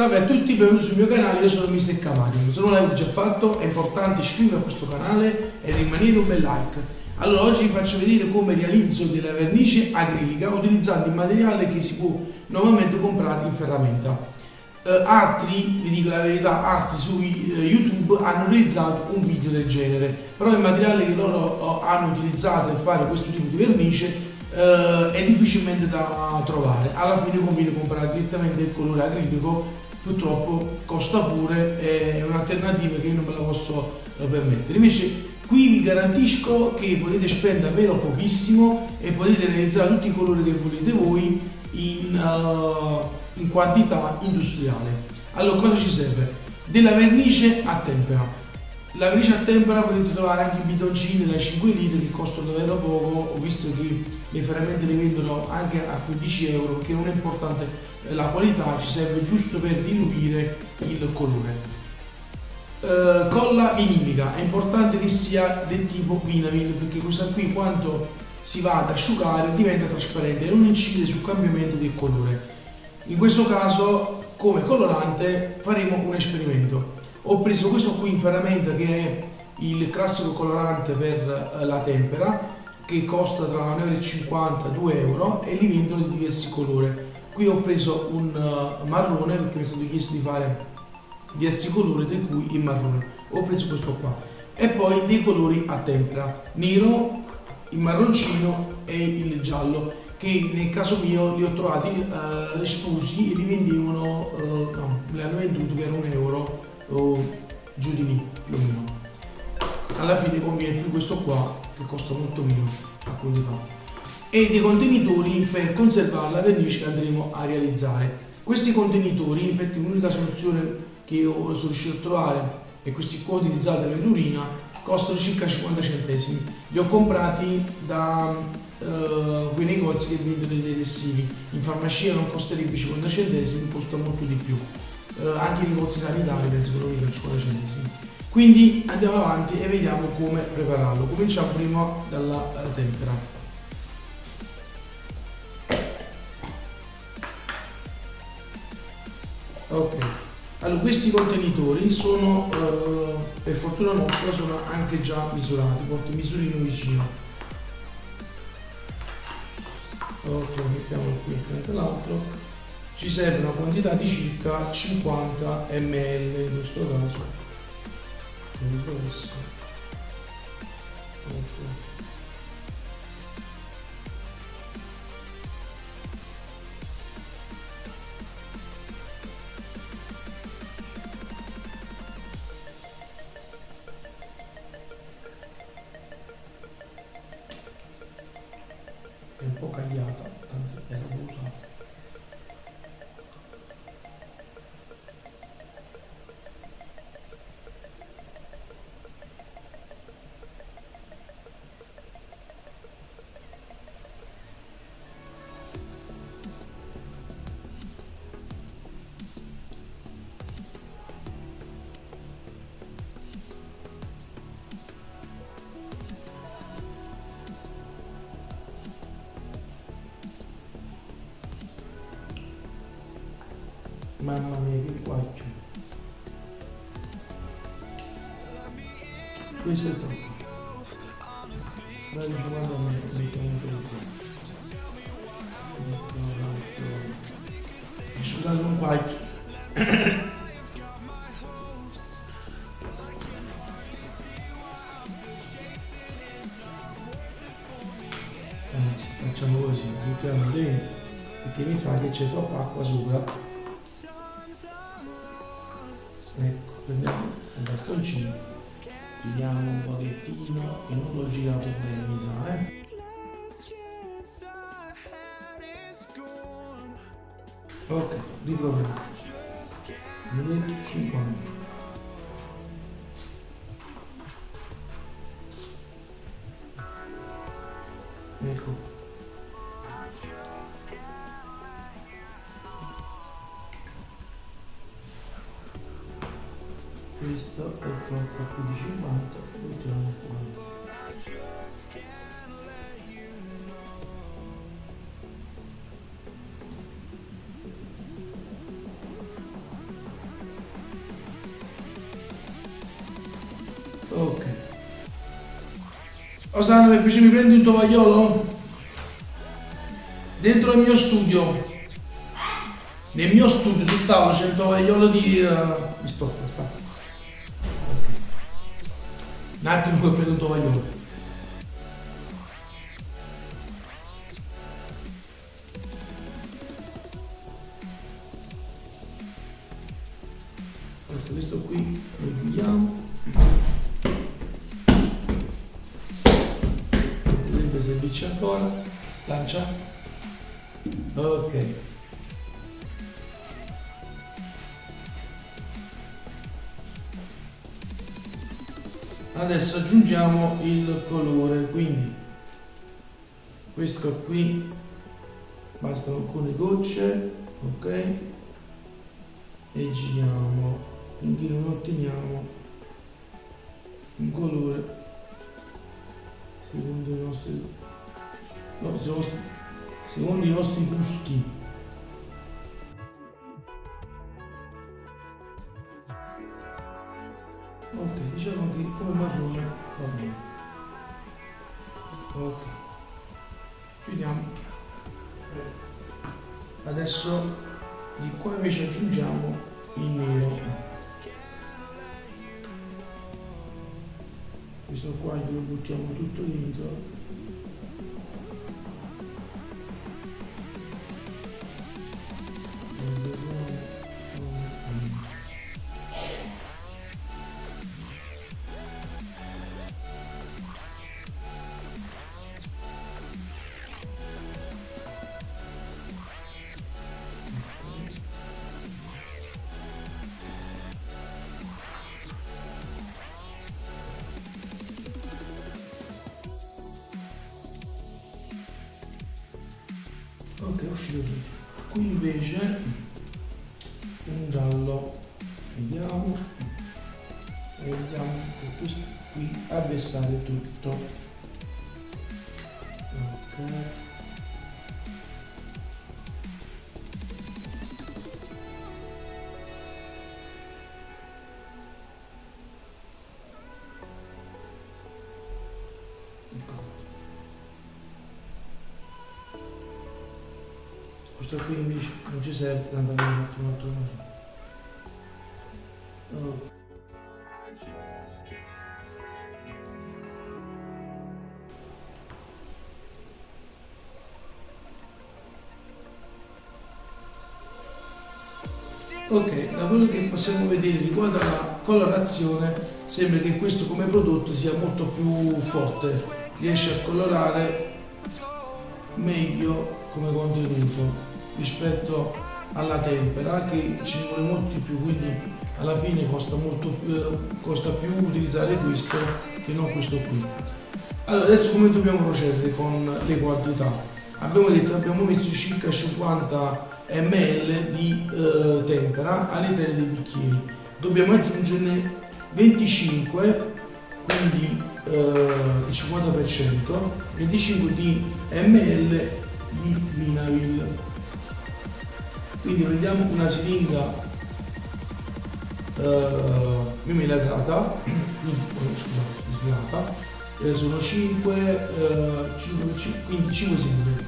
Salve a tutti, benvenuti sul mio canale, io sono Mr. Cavalium. Se non l'avete già fatto è importante iscrivervi a questo canale e rimanere un bel like. Allora oggi vi faccio vedere come realizzo della vernice acrilica utilizzando il materiale che si può normalmente comprare in ferramenta. Eh, altri, vi dico la verità, altri su eh, YouTube hanno realizzato un video del genere, però il materiale che loro oh, hanno utilizzato per fare questo tipo di vernice eh, è difficilmente da trovare. Alla fine conviene comprare direttamente il colore acrilico purtroppo costa pure, è un'alternativa che io non me la posso eh, permettere. Invece qui vi garantisco che potete spendere davvero pochissimo e potete realizzare tutti i colori che volete voi in, uh, in quantità industriale. Allora cosa ci serve? Della vernice a tempera. La vernice a tempera potete trovare anche i bidoncini da 5 litri che costano davvero poco, ho visto che le ferramente le vendono anche a 15 euro perché non è importante la qualità, ci serve giusto per diluire il colore. Uh, colla vinilica è importante che sia del tipo vinamil perché questa qui quando si va ad asciugare diventa trasparente e non incide sul cambiamento del colore. In questo caso come colorante faremo un esperimento ho preso questo qui in ferramenta che è il classico colorante per eh, la tempera che costa tra 1,50 e 2 euro e li vendono di diversi colori. Qui ho preso un uh, marrone perché mi è stato chiesto di fare diversi colori tra cui il marrone. Ho preso questo qua. E poi dei colori a tempera. Nero il marroncino e il giallo che nel caso mio li ho trovati uh, esposi e li vendevano uh, no, li hanno venduti per un euro o giù di lì più o meno. Alla fine conviene più questo qua che costa molto meno a conti fatti. E dei contenitori per conservare la vernice che andremo a realizzare. Questi contenitori infatti l'unica soluzione che io sono riuscito a trovare è questi qua utilizzati per l'urina costano circa 50 centesimi. Li ho comprati da uh, quei negozi che vendono dei detersivi in farmacia non costerebbe 50 centesimi costa molto di più uh, anche i negozi sanitari penso che lo 50 centesimi quindi andiamo avanti e vediamo come prepararlo. Cominciamo prima dalla uh, tempera. Ok. Allora questi contenitori sono uh, per fortuna nostra sono anche già misurati. Porto misurino vicino. Ok mettiamo qui all'altro ci serve una quantità di circa 50 ml in questo caso. Un po' cagliata tanto era usata Mamma mia che guaggio. Questo è troppo. Scusate 50 metri, mettiamo un po' Scusate un quarto. Anzi, facciamo così, buttiamo dentro, perché mi sa che c'è troppa acqua sopra ecco prendiamo un bastoncino. Giriamo un pochettino che non l'ho girato bene mi sa eh. Ok riproviamo. Minuto 50 ecco questo è troppo più di 50 mettiamo qua Ok. Osana, per piacere mi prendi un tovagliolo? Dentro il mio studio. Nel mio studio sul tavolo c'è il tovagliolo di... Eh, uh, mi sto un attimo che prendo un tovagliolo questo, questo qui lo chiudiamo potrebbe servirci ancora lancia ok adesso aggiungiamo il colore quindi questo qui bastano alcune gocce ok e giriamo finché non otteniamo un colore secondo i nostri no, secondo secondo i nostri gusti. Diciamo che come marrone va bene. Ok, chiudiamo. Adesso di qua invece aggiungiamo il nero. Questo qua glielo buttiamo tutto dentro ok è uscito qui invece un giallo. Vediamo. E vediamo che questo qui a versare tutto questo qui invece non ci serve tanto abbiamo fatto un altro caso oh. Ok, da quello che possiamo vedere riguardo alla colorazione sembra che questo come prodotto sia molto più forte, riesce a colorare meglio come contenuto rispetto alla tempera che ci vuole molto di più quindi alla fine costa molto più, costa più utilizzare questo che non questo qui. Allora adesso come dobbiamo procedere con le quantità? Abbiamo detto abbiamo messo circa 50 ml di eh, tempera all'interno dei bicchieri. Dobbiamo aggiungerne 25 quindi eh, il 50% 25 di ml di vinavil quindi prendiamo una siringa eh, mimellagrata quindi oh, scusa misurata eh, sono 5, eh, 5, 5 quindi 5 siringhe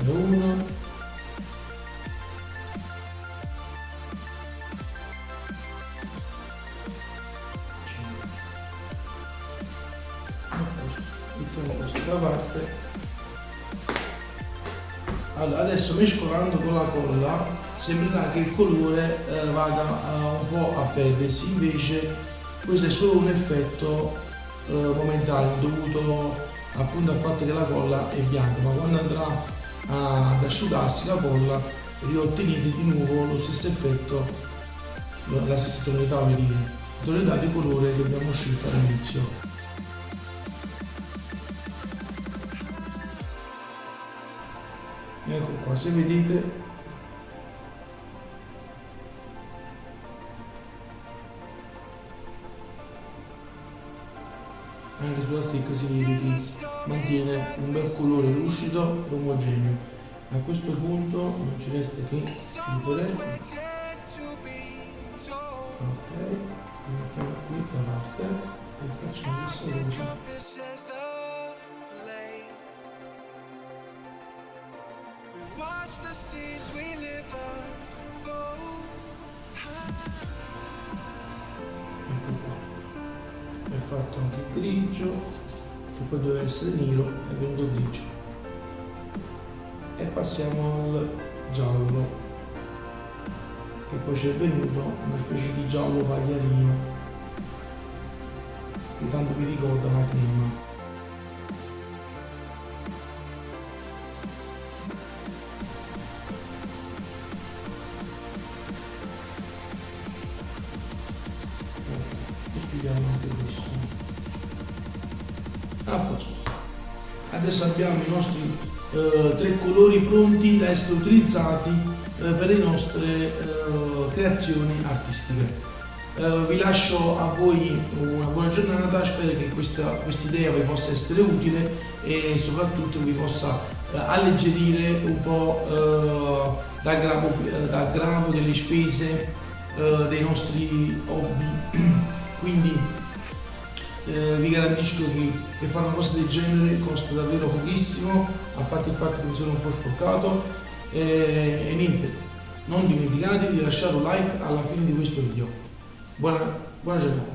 allora una mettiamo questo da parte allora, adesso mescolando con la colla sembrerà che il colore eh, vada uh, un po' a perdersi, invece questo è solo un effetto eh, momentaneo dovuto appunto al fatto che la colla è bianca, ma quando andrà ad asciugarsi la colla riottenete di nuovo lo stesso effetto, la stessa tonalità, tonalità di colore che abbiamo scelto all'inizio. Qua se vedete anche sulla stick si vede che mantiene un bel colore lucido e omogeneo. A questo punto non ci resta che chiudere. Ok mettiamo qui da parte e facciamo la stessa cosa ecco qua è fatto anche grigio che poi deve essere nero è venuto grigio. E passiamo al giallo che poi ci è venuto una specie di giallo pagliarino che tanto mi ricorda la crema a posto. Adesso abbiamo i nostri eh, tre colori pronti da essere utilizzati eh, per le nostre eh, creazioni artistiche. Eh, vi lascio a voi una buona giornata spero che questa idea vi possa essere utile e soprattutto vi possa eh, alleggerire un po' dal gravo delle spese dei nostri hobby. Quindi eh, vi garantisco che per fare una cosa del genere costa davvero pochissimo a parte il fatto che mi sono un po' sporcato. Eh, e niente non dimenticatevi di lasciare un like alla fine di questo video. Buona, buona giornata